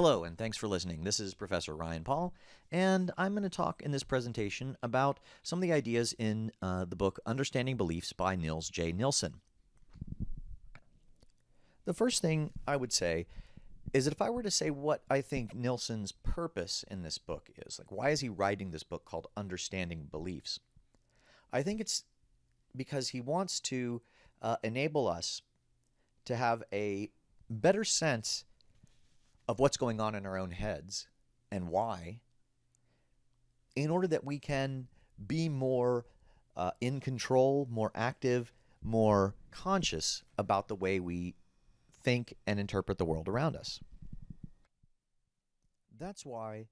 Hello, and thanks for listening. This is Professor Ryan Paul, and I'm going to talk in this presentation about some of the ideas in uh, the book Understanding Beliefs by Nils J. Nilsson. The first thing I would say is that if I were to say what I think Nilsson's purpose in this book is, like why is he writing this book called Understanding Beliefs? I think it's because he wants to uh, enable us to have a better sense of what's going on in our own heads and why, in order that we can be more uh, in control, more active, more conscious about the way we think and interpret the world around us. That's why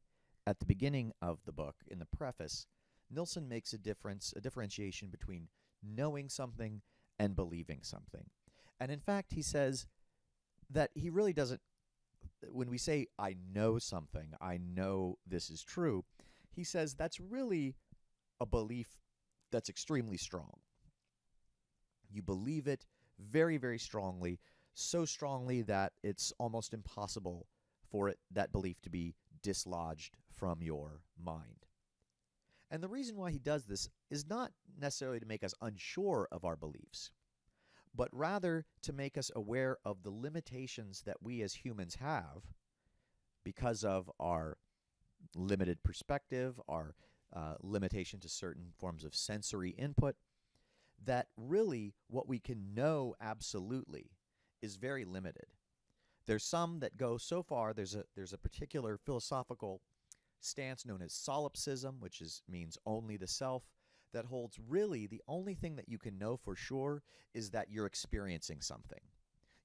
at the beginning of the book, in the preface, Nilsson makes a difference, a differentiation between knowing something and believing something. And in fact, he says that he really doesn't when we say I know something, I know this is true, he says that's really a belief that's extremely strong. You believe it very, very strongly, so strongly that it's almost impossible for it that belief to be dislodged from your mind. And the reason why he does this is not necessarily to make us unsure of our beliefs but rather to make us aware of the limitations that we as humans have because of our limited perspective, our uh, limitation to certain forms of sensory input, that really what we can know absolutely is very limited. There's some that go so far, there's a, there's a particular philosophical stance known as solipsism, which is, means only the self, that holds really the only thing that you can know for sure is that you're experiencing something.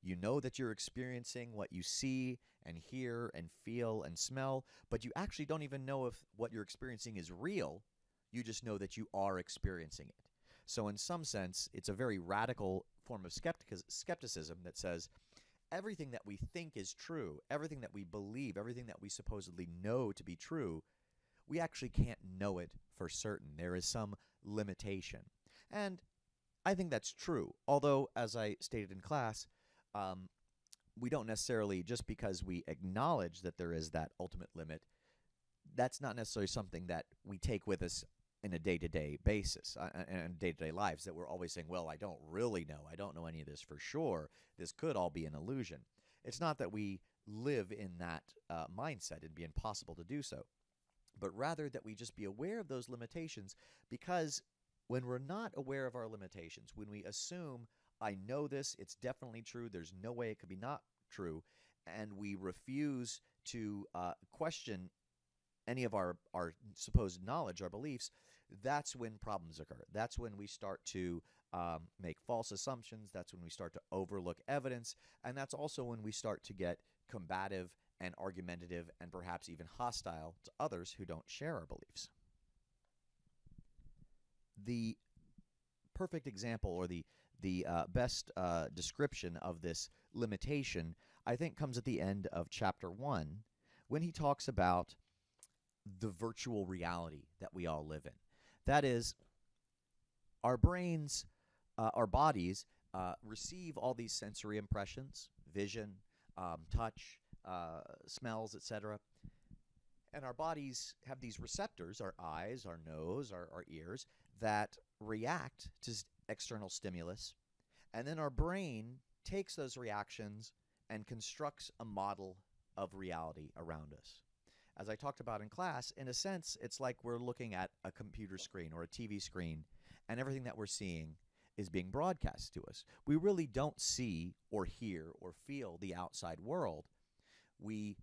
You know that you're experiencing what you see and hear and feel and smell, but you actually don't even know if what you're experiencing is real. You just know that you are experiencing it. So, in some sense, it's a very radical form of skepticism that says everything that we think is true, everything that we believe, everything that we supposedly know to be true, we actually can't know it for certain. There is some limitation. And I think that's true. Although, as I stated in class, um, we don't necessarily, just because we acknowledge that there is that ultimate limit, that's not necessarily something that we take with us in a day-to-day basis uh, and day-to-day lives that we're always saying well i don't really know i don't know any of this for sure this could all be an illusion it's not that we live in that uh, mindset it'd be impossible to do so but rather that we just be aware of those limitations because when we're not aware of our limitations, when we assume, I know this, it's definitely true, there's no way it could be not true, and we refuse to uh, question any of our, our supposed knowledge, our beliefs, that's when problems occur. That's when we start to um, make false assumptions. That's when we start to overlook evidence. And that's also when we start to get combative and argumentative and perhaps even hostile to others who don't share our beliefs. The perfect example or the the uh, best uh, description of this limitation, I think, comes at the end of chapter one when he talks about the virtual reality that we all live in. That is, our brains, uh, our bodies uh, receive all these sensory impressions, vision, um, touch, uh, smells, etc. And our bodies have these receptors, our eyes, our nose, our, our ears, that react to external stimulus. And then our brain takes those reactions and constructs a model of reality around us. As I talked about in class, in a sense, it's like we're looking at a computer screen or a TV screen, and everything that we're seeing is being broadcast to us. We really don't see or hear or feel the outside world we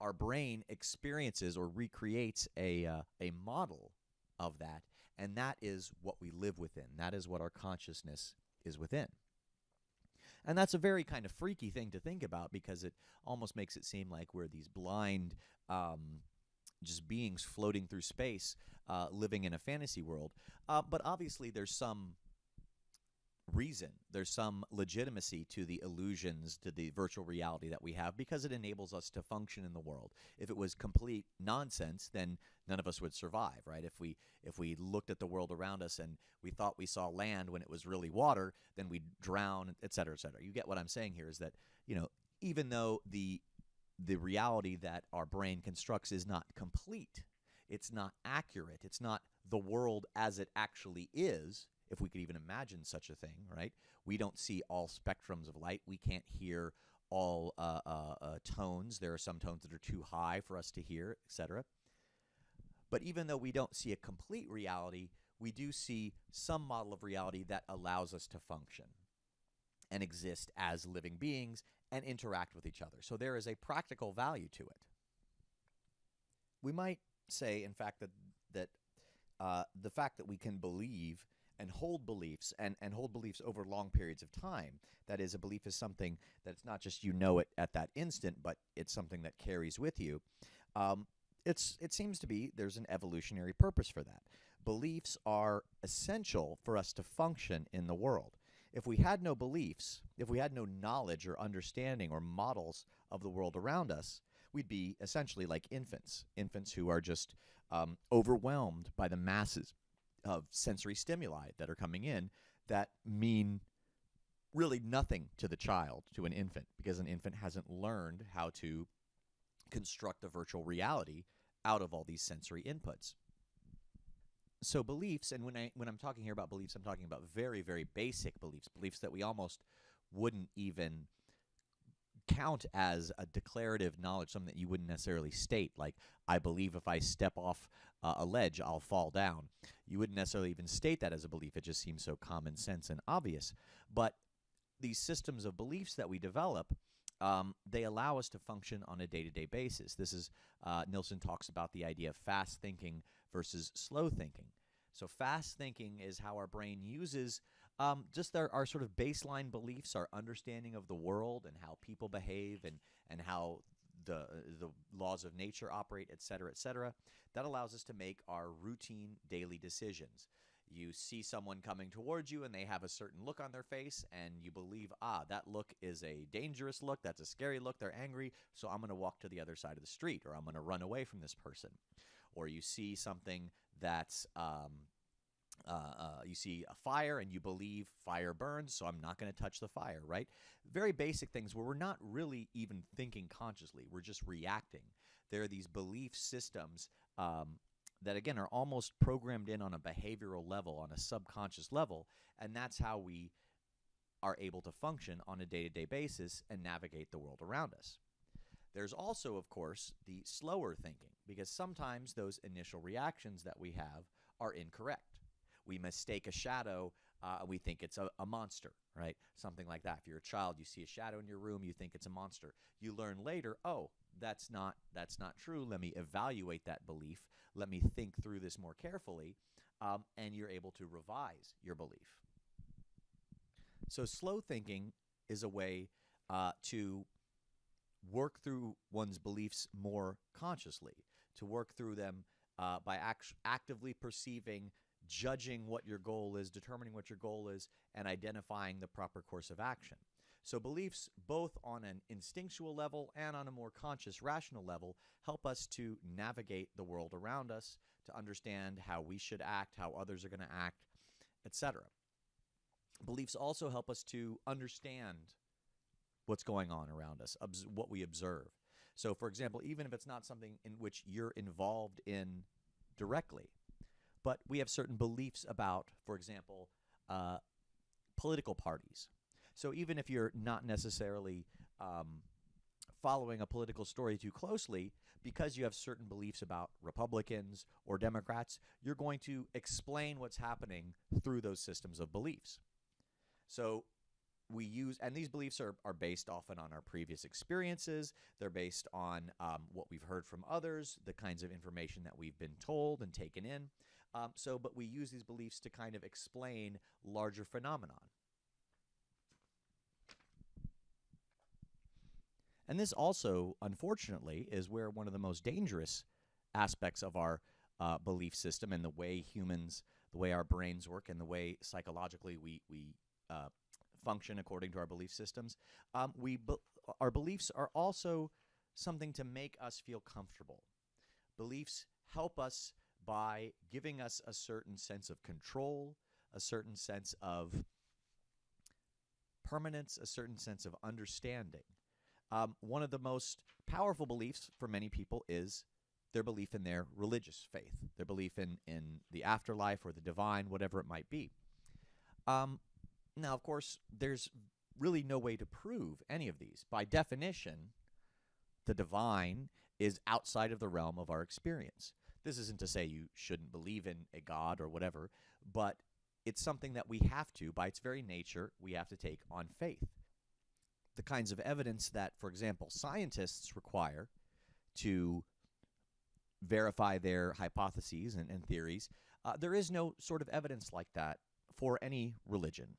our brain experiences or recreates a uh, a model of that and that is what we live within. That is what our consciousness is within. And that's a very kind of freaky thing to think about because it almost makes it seem like we're these blind um, just beings floating through space uh, living in a fantasy world. Uh, but obviously there's some reason. There's some legitimacy to the illusions, to the virtual reality that we have because it enables us to function in the world. If it was complete nonsense, then none of us would survive, right? If we if we looked at the world around us and we thought we saw land when it was really water, then we'd drown, et cetera, et cetera. You get what I'm saying here is that, you know, even though the the reality that our brain constructs is not complete. It's not accurate. It's not the world as it actually is, if we could even imagine such a thing, right? We don't see all spectrums of light. We can't hear all uh, uh, uh, tones. There are some tones that are too high for us to hear, etc. But even though we don't see a complete reality, we do see some model of reality that allows us to function and exist as living beings and interact with each other. So there is a practical value to it. We might say, in fact, that that uh, the fact that we can believe and hold beliefs and, and hold beliefs over long periods of time. That is, a belief is something that it's not just you know it at that instant, but it's something that carries with you. Um, it's it seems to be there's an evolutionary purpose for that. Beliefs are essential for us to function in the world. If we had no beliefs, if we had no knowledge or understanding or models of the world around us, we'd be essentially like infants, infants who are just um, overwhelmed by the masses of sensory stimuli that are coming in that mean really nothing to the child, to an infant, because an infant hasn't learned how to construct a virtual reality out of all these sensory inputs. So beliefs, and when I when I'm talking here about beliefs, I'm talking about very, very basic beliefs, beliefs that we almost wouldn't even count as a declarative knowledge, something that you wouldn't necessarily state, like, I believe if I step off uh, a ledge, I'll fall down. You wouldn't necessarily even state that as a belief. It just seems so common sense and obvious. But these systems of beliefs that we develop, um, they allow us to function on a day to day basis. This is, uh, Nilsson talks about the idea of fast thinking versus slow thinking. So, fast thinking is how our brain uses um, just our, our sort of baseline beliefs, our understanding of the world and how people behave and, and how the, the laws of nature operate, et cetera, et cetera. That allows us to make our routine daily decisions. You see someone coming towards you and they have a certain look on their face, and you believe, ah, that look is a dangerous look, that's a scary look, they're angry, so I'm going to walk to the other side of the street, or I'm going to run away from this person. Or you see something that's um, uh, uh, you see a fire and you believe fire burns, so I'm not going to touch the fire, right? Very basic things where we're not really even thinking consciously, we're just reacting. There are these belief systems um, that, again, are almost programmed in on a behavioral level, on a subconscious level, and that's how we are able to function on a day to day basis and navigate the world around us. There's also, of course, the slower thinking, because sometimes those initial reactions that we have are incorrect we mistake a shadow uh, we think it's a, a, monster, right? Something like that. If you're a child, you see a shadow in your room, you think it's a monster. You learn later, oh, that's not that's not true. Let me evaluate that belief. Let me think through this more carefully, um, and you're able to revise your belief. So slow thinking is a way uh, to work through one's beliefs more consciously, to work through them uh, by act- actively perceiving judging what your goal is, determining what your goal is, and identifying the proper course of action. So, beliefs, both on an instinctual level and on a more conscious, rational level, help us to navigate the world around us, to understand how we should act, how others are going to act, etc. Beliefs also help us to understand what's going on around us, what we observe. So, for example, even if it's not something in which you're involved in directly, but we have certain beliefs about, for example, uh, political parties. So even if you're not necessarily um, following a political story too closely, because you have certain beliefs about Republicans or Democrats, you're going to explain what's happening through those systems of beliefs. So we use, and these beliefs are, are based often on our previous experiences. They're based on um, what we've heard from others, the kinds of information that we've been told and taken in. Um, so, but we use these beliefs to kind of explain larger phenomenon. And this also, unfortunately, is where one of the most dangerous aspects of our uh, belief system and the way humans, the way our brains work, and the way psychologically we we uh, function according to our belief systems. Um, we be- our beliefs are also something to make us feel comfortable. Beliefs help us by giving us a certain sense of control, a certain sense of permanence, a certain sense of understanding. Um, one of the most powerful beliefs for many people is their belief in their religious faith, their belief in, in the afterlife or the divine, whatever it might be. Um, now, of course, there's really no way to prove any of these. By definition, the divine is outside of the realm of our experience. This isn't to say you shouldn't believe in a God or whatever, but it's something that we have to, by its very nature, we have to take on faith. The kinds of evidence that, for example, scientists require to verify their hypotheses and, and theories, uh, there is no sort of evidence like that for any religion,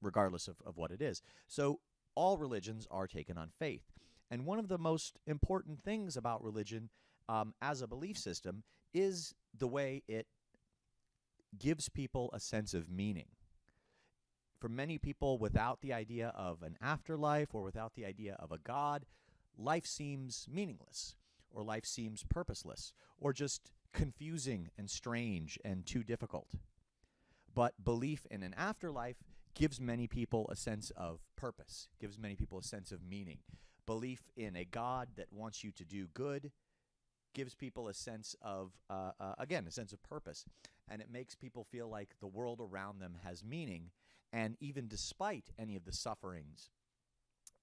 regardless of, of what it is. So all religions are taken on faith. And one of the most important things about religion um, as a belief system is the way it gives people a sense of meaning. For many people, without the idea of an afterlife or without the idea of a God, life seems meaningless, or life seems purposeless, or just confusing and strange and too difficult. But belief in an afterlife gives many people a sense of purpose, gives many people a sense of meaning. Belief in a God that wants you to do good gives people a sense of, uh, uh, again, a sense of purpose. And it makes people feel like the world around them has meaning. And even despite any of the sufferings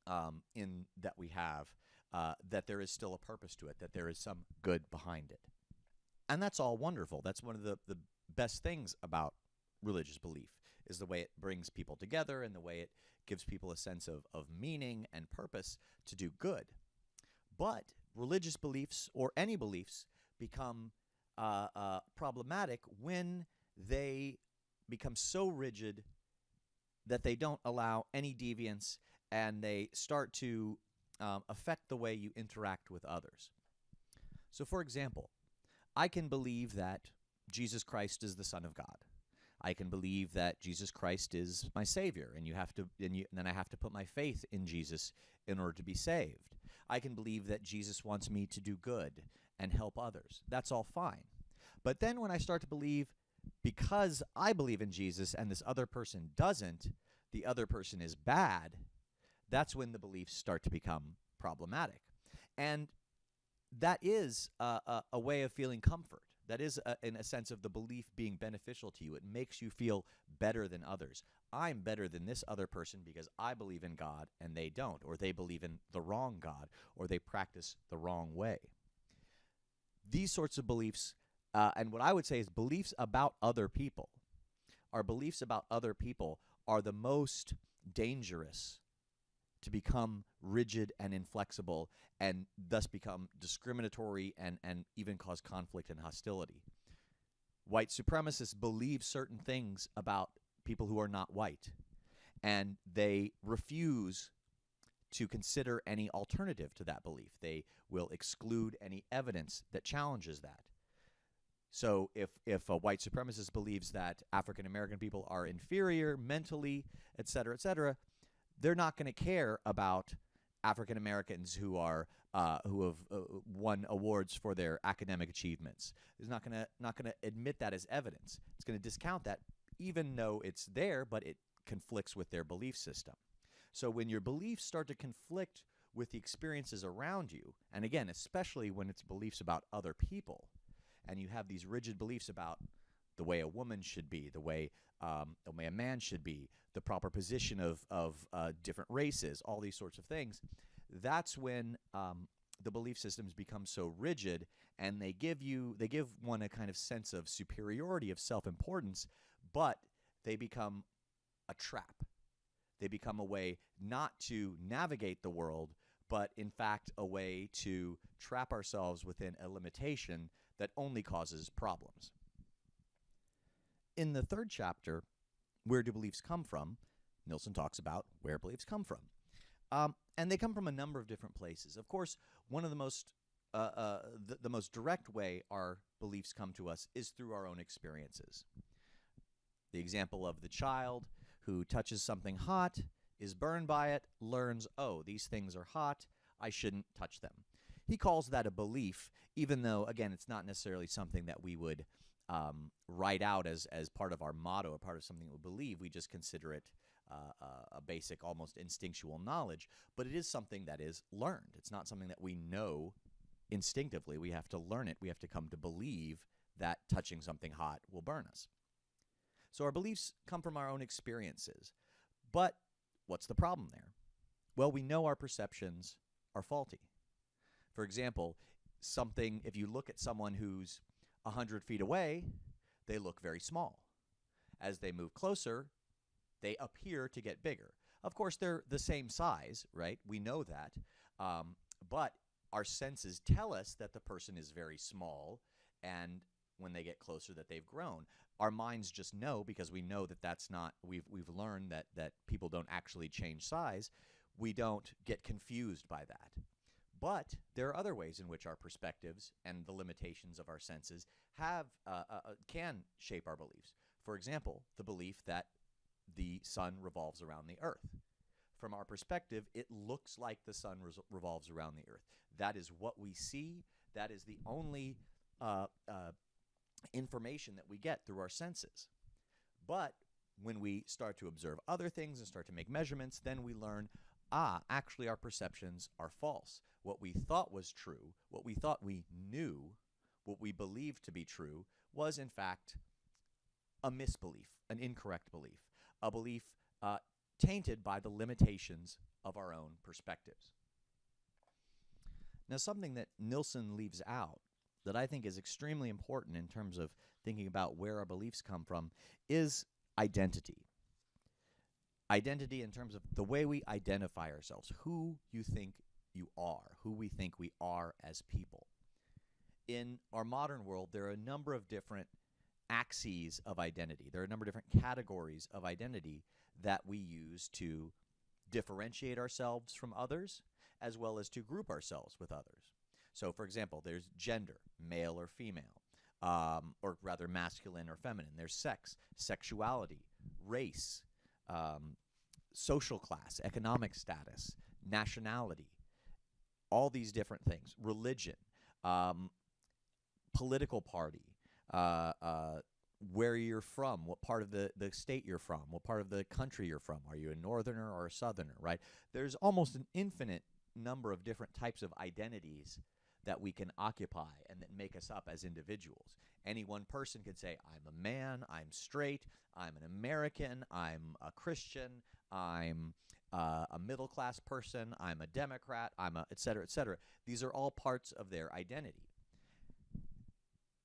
um, in that we have, uh, that there is still a purpose to it, that there is some good behind it. And that's all wonderful. That's one of the, the best things about religious belief is the way it brings people together and the way it gives people a sense of, of meaning and purpose to do good. But religious beliefs or any beliefs become uh, uh, problematic when they become so rigid that they don't allow any deviance and they start to um, affect the way you interact with others. So, for example, I can believe that Jesus Christ is the Son of God. I can believe that Jesus Christ is my Savior, and you have to, and, you, and then I have to put my faith in Jesus in order to be saved. I can believe that Jesus wants me to do good and help others. That's all fine. But then when I start to believe because I believe in Jesus and this other person doesn't, the other person is bad, that's when the beliefs start to become problematic. And that is a, a, way of feeling comfort. That is, a, in a sense, of the belief being beneficial to you. It makes you feel better than others. I'm better than this other person because I believe in God and they don't, or they believe in the wrong God, or they practice the wrong way. These sorts of beliefs, uh, and what I would say is beliefs about other people, our beliefs about other people are the most dangerous to become rigid and inflexible and thus become discriminatory and, and even cause conflict and hostility. White supremacists believe certain things about people who are not white, and they refuse to consider any alternative to that belief. They will exclude any evidence that challenges that. So if if a white supremacist believes that African American people are inferior mentally, et cetera, et cetera, they're not going to care about African Americans who are uh, who have uh, won awards for their academic achievements. Is not going to not going to admit that as evidence. It's going to discount that, even though it's there, but it conflicts with their belief system. So when your beliefs start to conflict with the experiences around you, and again, especially when it's beliefs about other people, and you have these rigid beliefs about the way a woman should be, the way um, the way a man should be, the proper position of of uh, different races, all these sorts of things. That's when um, the belief systems become so rigid, and they give you they give one a kind of sense of superiority of self importance, but they become a trap. They become a way not to navigate the world, but in fact a way to trap ourselves within a limitation that only causes problems in the third chapter, Where Do Beliefs Come From? Nilsson talks about where beliefs come from. Um, and they come from a number of different places. Of course, one of the most uh, uh, the, the most direct way our beliefs come to us is through our own experiences. The example of the child who touches something hot, is burned by it, learns, oh, these things are hot, I shouldn't touch them. He calls that a belief, even though, again, it's not necessarily something that we would um, write out as as part of our motto, a part of something we believe. We just consider it uh, a basic, almost instinctual knowledge, but it is something that is learned. It's not something that we know instinctively. We have to learn it. We have to come to believe that touching something hot will burn us. So our beliefs come from our own experiences. But what's the problem there? Well, we know our perceptions are faulty. For example, something, if you look at someone who's 100 feet away, they look very small. As they move closer, they appear to get bigger. Of course, they're the same size, right? We know that. Um, but our senses tell us that the person is very small and when they get closer that they've grown. Our minds just know because we know that that's not we've we've learned that that people don't actually change size. We don't get confused by that. But there are other ways in which our perspectives and the limitations of our senses have uh, uh, uh can shape our beliefs. For example, the belief that the sun revolves around the earth. From our perspective, it looks like the sun revolves around the earth. That is what we see. That is the only uh, uh, information that we get through our senses. But when we start to observe other things and start to make measurements, then we learn ah, actually, our perceptions are false. What we thought was true, what we thought we knew, what we believed to be true, was in fact a misbelief, an incorrect belief, a belief uh, tainted by the limitations of our own perspectives. Now, something that Nilsson leaves out that I think is extremely important in terms of thinking about where our beliefs come from is identity. Identity in terms of the way we identify ourselves, who you think you are, who we think we are as people. In our modern world, there are a number of different axes of identity. There are a number of different categories of identity that we use to differentiate ourselves from others as well as to group ourselves with others. So, for example, there's gender, male or female, um, or rather masculine or feminine. There's sex, sexuality, race, um, social class, economic status, nationality, all these different things, religion, um, political party, uh, uh, where you're from, what part of the, the state you're from, what part of the country you're from. Are you a northerner or a southerner, right? There's almost an infinite number of different types of identities that we can occupy and that make us up as individuals. Any one person could say, I'm a man, I'm straight, I'm an American, I'm a Christian, I'm uh, a middle class person, I'm a Democrat, I'm a et cetera, et cetera. These are all parts of their identity.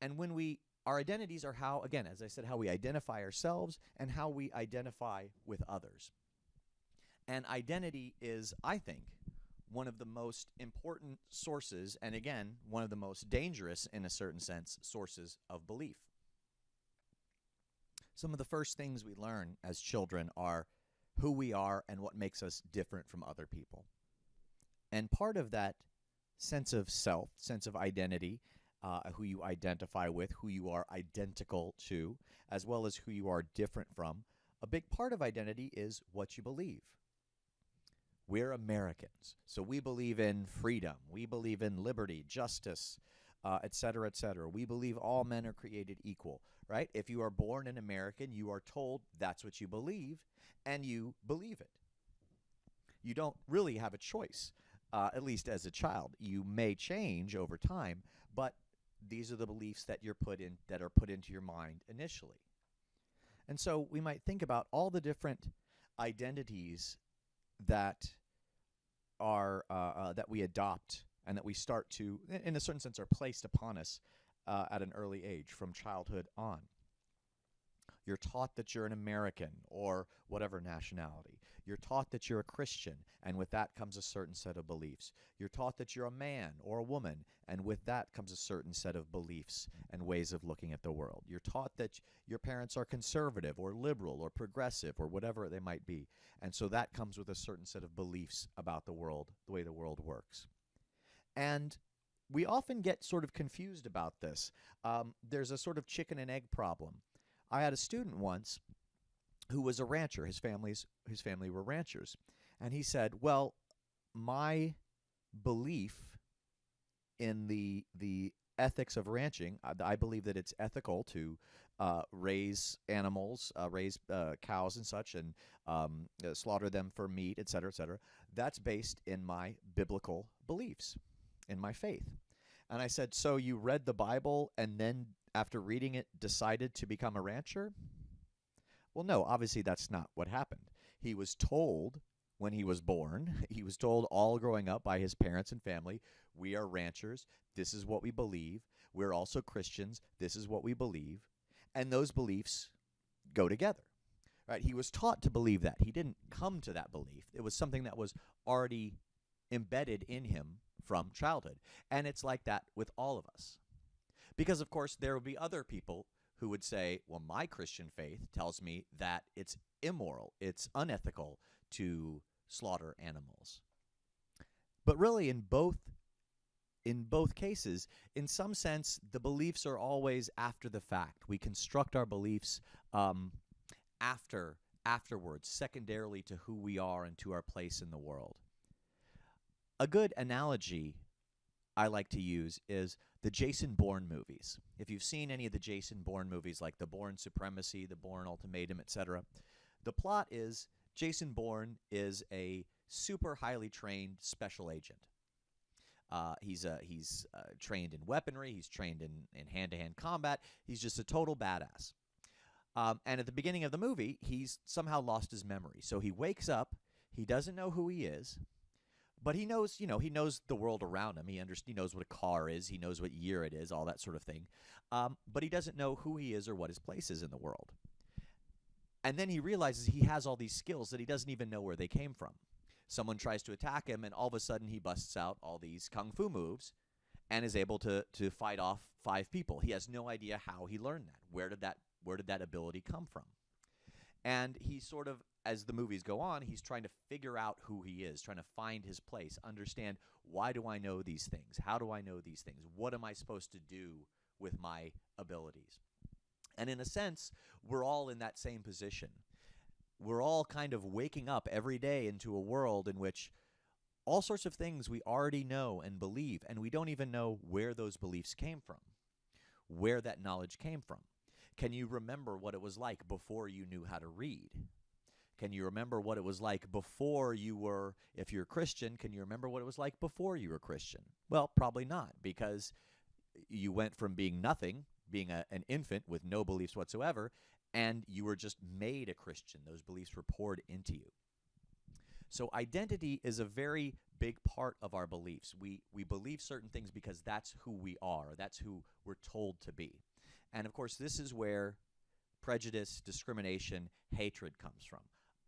And when we, our identities are how, again, as I said, how we identify ourselves and how we identify with others. And identity is, I think, one of the most important sources, and again, one of the most dangerous, in a certain sense, sources of belief. Some of the first things we learn as children are who we are and what makes us different from other people. And part of that sense of self, sense of identity, uh, who you identify with, who you are identical to, as well as who you are different from, a big part of identity is what you believe. We're Americans, so we believe in freedom. We believe in liberty, justice, uh, et cetera, et cetera. We believe all men are created equal, right? If you are born an American, you are told that's what you believe, and you believe it. You don't really have a choice, uh, at least as a child. You may change over time, but these are the beliefs that you're put in that are put into your mind initially. And so we might think about all the different identities that are uh, uh, that we adopt and that we start to, in a certain sense, are placed upon us uh, at an early age from childhood on. You're taught that you're an American or whatever nationality. You're taught that you're a Christian, and with that comes a certain set of beliefs. You're taught that you're a man or a woman, and with that comes a certain set of beliefs and ways of looking at the world. You're taught that your parents are conservative or liberal or progressive or whatever they might be, and so that comes with a certain set of beliefs about the world, the way the world works. And we often get sort of confused about this. Um, there's a sort of chicken and egg problem. I had a student once who was a rancher. His family's his family were ranchers, and he said, "Well, my belief in the the ethics of ranching. I, I believe that it's ethical to uh, raise animals, uh, raise uh, cows and such, and um, uh, slaughter them for meat, et cetera, et cetera. That's based in my biblical beliefs, in my faith. And I said, So you read the Bible and then, after reading it, decided to become a rancher? Well, no, obviously that's not what happened. He was told when he was born, he was told all growing up by his parents and family, we are ranchers. This is what we believe. We're also Christians. This is what we believe. And those beliefs go together. Right? He was taught to believe that. He didn't come to that belief. It was something that was already embedded in him from childhood. And it's like that with all of us. Because, of course, there will be other people who would say, well, my Christian faith tells me that it's immoral, it's unethical to slaughter animals. But really, in both in both cases, in some sense, the beliefs are always after the fact. We construct our beliefs um, after afterwards, secondarily to who we are and to our place in the world. A good analogy I like to use is the Jason Bourne movies. If you've seen any of the Jason Bourne movies, like The Bourne Supremacy, The Bourne Ultimatum, etc., the plot is Jason Bourne is a super highly trained special agent. Uh, he's uh, he's uh, trained in weaponry. He's trained in in hand to hand combat. He's just a total badass. Um, and at the beginning of the movie, he's somehow lost his memory. So he wakes up. He doesn't know who he is, but he knows, you know, he knows the world around him. He under, he knows what a car is. He knows what year it is, all that sort of thing. Um, but he doesn't know who he is or what his place is in the world. And then he realizes he has all these skills that he doesn't even know where they came from someone tries to attack him, and all of a sudden he busts out all these kung fu moves and is able to to fight off five people. He has no idea how he learned that. Where did that where did that ability come from? And he sort of as the movies go on, he's trying to figure out who he is, trying to find his place, understand why do I know these things? How do I know these things? What am I supposed to do with my abilities? And in a sense, we're all in that same position we're all kind of waking up every day into a world in which all sorts of things we already know and believe, and we don't even know where those beliefs came from, where that knowledge came from. Can you remember what it was like before you knew how to read? Can you remember what it was like before you were, if you're a Christian, can you remember what it was like before you were Christian? Well, probably not, because you went from being nothing, being a, an infant with no beliefs whatsoever, and you were just made a Christian. Those beliefs were poured into you. So identity is a very big part of our beliefs. We we believe certain things because that's who we are. That's who we're told to be. And of course, this is where prejudice, discrimination, hatred comes from.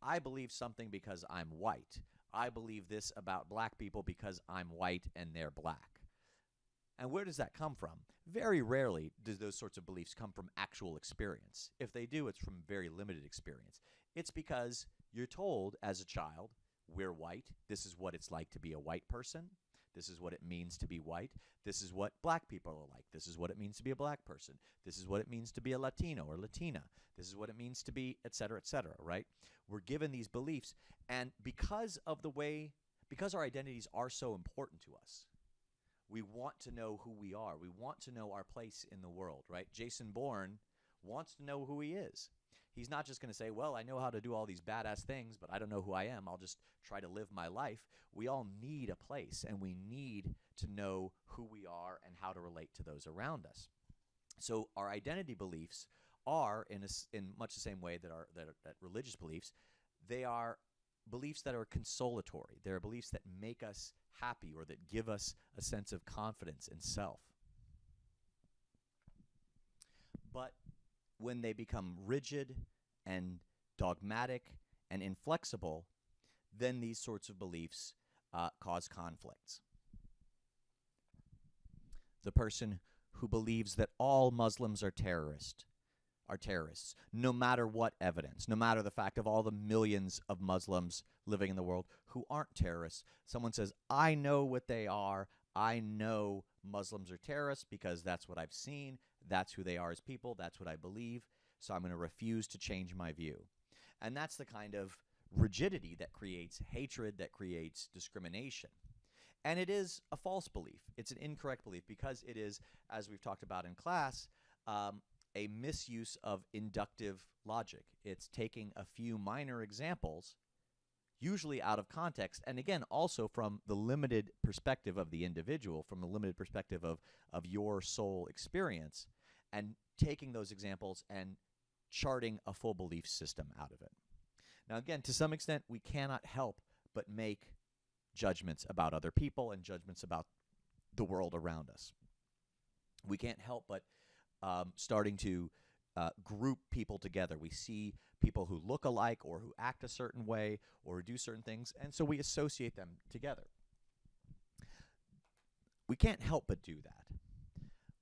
I believe something because I'm white. I believe this about black people because I'm white and they're black. And where does that come from? Very rarely do those sorts of beliefs come from actual experience. If they do, it's from very limited experience. It's because you're told as a child, we're white. This is what it's like to be a white person. This is what it means to be white. This is what black people are like. This is what it means to be a black person. This is what it means to be a Latino or Latina. This is what it means to be, et cetera, et cetera, right? We're given these beliefs. And because of the way, because our identities are so important to us, we want to know who we are. We want to know our place in the world, right? Jason Bourne wants to know who he is. He's not just going to say, Well, I know how to do all these badass things, but I don't know who I am. I'll just try to live my life. We all need a place, and we need to know who we are and how to relate to those around us. So, our identity beliefs are, in, a, in much the same way that, our, that, that religious beliefs, they are beliefs that are consolatory. They're beliefs that make us happy or that give us a sense of confidence in self. But when they become rigid and dogmatic and inflexible, then these sorts of beliefs uh, cause conflicts. The person who believes that all Muslims are terrorists are terrorists, no matter what evidence, no matter the fact of all the millions of Muslims living in the world who aren't terrorists. Someone says, I know what they are. I know Muslims are terrorists because that's what I've seen. That's who they are as people. That's what I believe. So I'm going to refuse to change my view. And that's the kind of rigidity that creates hatred, that creates discrimination. And it is a false belief. It's an incorrect belief because it is, as we've talked about in class, um, a misuse of inductive logic. It's taking a few minor examples, usually out of context, and again, also from the limited perspective of the individual, from the limited perspective of, of your sole experience, and taking those examples and charting a full belief system out of it. Now, again, to some extent, we cannot help but make judgments about other people and judgments about the world around us. We can't help but um, starting to uh, group people together. We see people who look alike or who act a certain way or do certain things, and so we associate them together. We can't help but do that.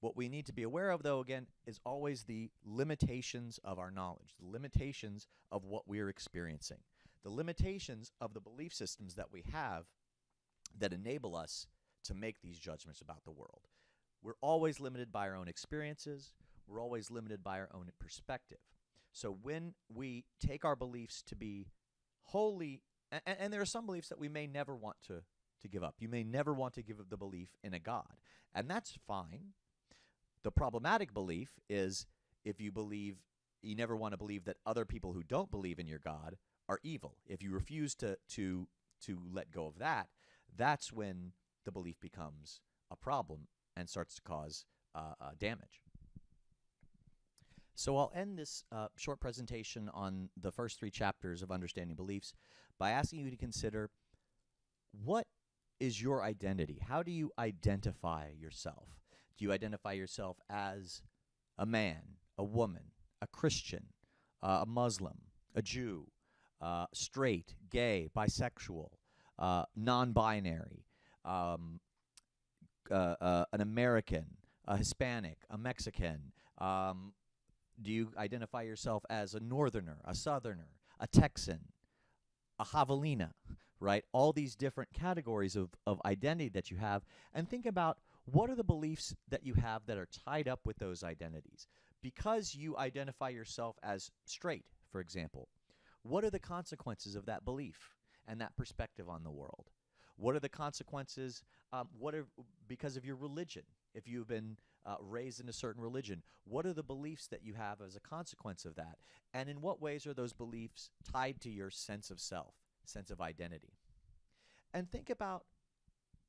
What we need to be aware of, though, again, is always the limitations of our knowledge, the limitations of what we're experiencing, the limitations of the belief systems that we have that enable us to make these judgments about the world. We're always limited by our own experiences, we're always limited by our own perspective. So when we take our beliefs to be wholly, and, and there are some beliefs that we may never want to, to give up. You may never want to give up the belief in a God, and that's fine. The problematic belief is if you believe, you never want to believe that other people who don't believe in your God are evil. If you refuse to, to, to let go of that, that's when the belief becomes a problem and starts to cause uh, uh, damage. So I'll end this uh, short presentation on the first three chapters of Understanding Beliefs by asking you to consider what is your identity? How do you identify yourself? Do you identify yourself as a man, a woman, a Christian, uh, a Muslim, a Jew, uh, straight, gay, bisexual, uh, non binary, um, uh, uh, an American, a Hispanic, a Mexican, um, do you identify yourself as a northerner, a southerner, a Texan, a javelina, right? All these different categories of, of identity that you have. And think about what are the beliefs that you have that are tied up with those identities? Because you identify yourself as straight, for example, what are the consequences of that belief and that perspective on the world? What are the consequences? Um, what are because of your religion? If you've been uh, raised in a certain religion, what are the beliefs that you have as a consequence of that? And in what ways are those beliefs tied to your sense of self, sense of identity? And think about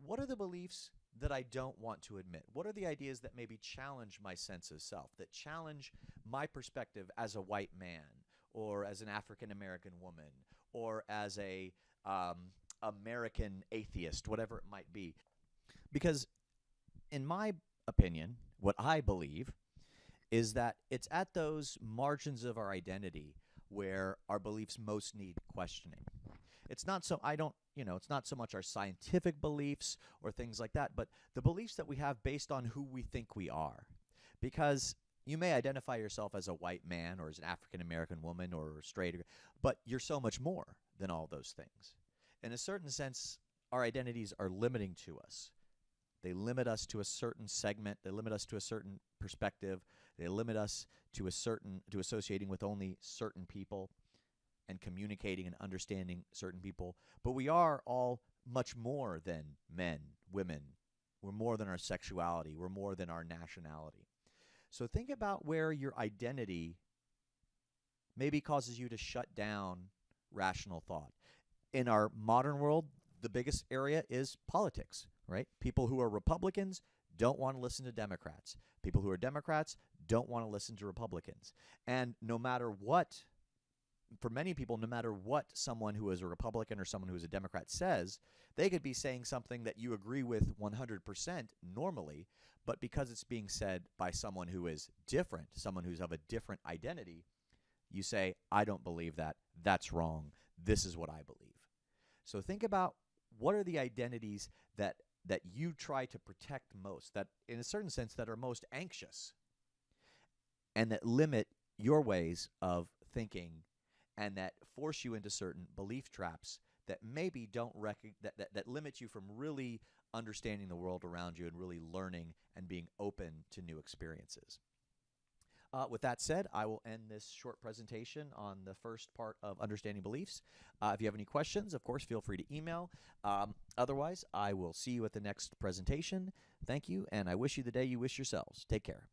what are the beliefs that I don't want to admit? What are the ideas that maybe challenge my sense of self, that challenge my perspective as a white man, or as an African American woman, or as a um, American atheist, whatever it might be? Because, in my opinion, what I believe is that it's at those margins of our identity where our beliefs most need questioning. It's not so, I don't, you know, it's not so much our scientific beliefs or things like that, but the beliefs that we have based on who we think we are. Because you may identify yourself as a white man or as an African American woman or straight, but you're so much more than all those things. In a certain sense, our identities are limiting to us. They limit us to a certain segment. They limit us to a certain perspective. They limit us to a certain to associating with only certain people and communicating and understanding certain people. But we are all much more than men, women. We're more than our sexuality. We're more than our nationality. So think about where your identity maybe causes you to shut down rational thought. In our modern world, the biggest area is politics right? People who are Republicans don't want to listen to Democrats. People who are Democrats don't want to listen to Republicans. And no matter what, for many people, no matter what someone who is a Republican or someone who is a Democrat says, they could be saying something that you agree with 100% normally, but because it's being said by someone who is different, someone who's of a different identity, you say, I don't believe that. That's wrong. This is what I believe. So think about what are the identities that that you try to protect most, that in a certain sense that are most anxious and that limit your ways of thinking and that force you into certain belief traps that maybe don't rec- that, that, that limit you from really understanding the world around you and really learning and being open to new experiences. Uh, with that said, I will end this short presentation on the first part of understanding beliefs. Uh, if you have any questions, of course, feel free to email. Um, otherwise, I will see you at the next presentation. Thank you, and I wish you the day you wish yourselves. Take care.